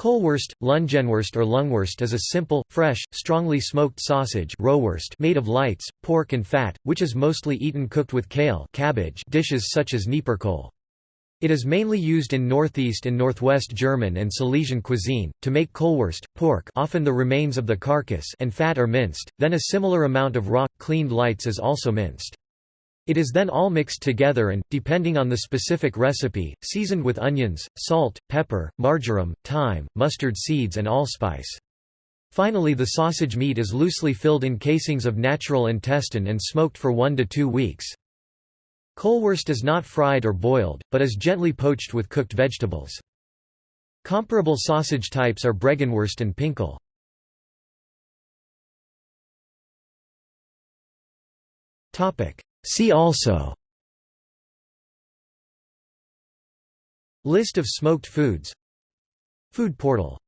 Kohlwurst, Lungenwurst or Lungwurst is a simple, fresh, strongly smoked sausage made of lights, pork and fat, which is mostly eaten cooked with kale cabbage dishes such as Nieperkohl. It is mainly used in northeast and northwest German and Silesian cuisine. To make Kohlwurst, pork often the remains of the carcass and fat are minced, then a similar amount of raw, cleaned lights is also minced. It is then all mixed together and, depending on the specific recipe, seasoned with onions, salt, pepper, marjoram, thyme, mustard seeds and allspice. Finally the sausage meat is loosely filled in casings of natural intestine and smoked for one to two weeks. Kohlwurst is not fried or boiled, but is gently poached with cooked vegetables. Comparable sausage types are Bregenwurst and Pinkel. See also. List of smoked foods. Food portal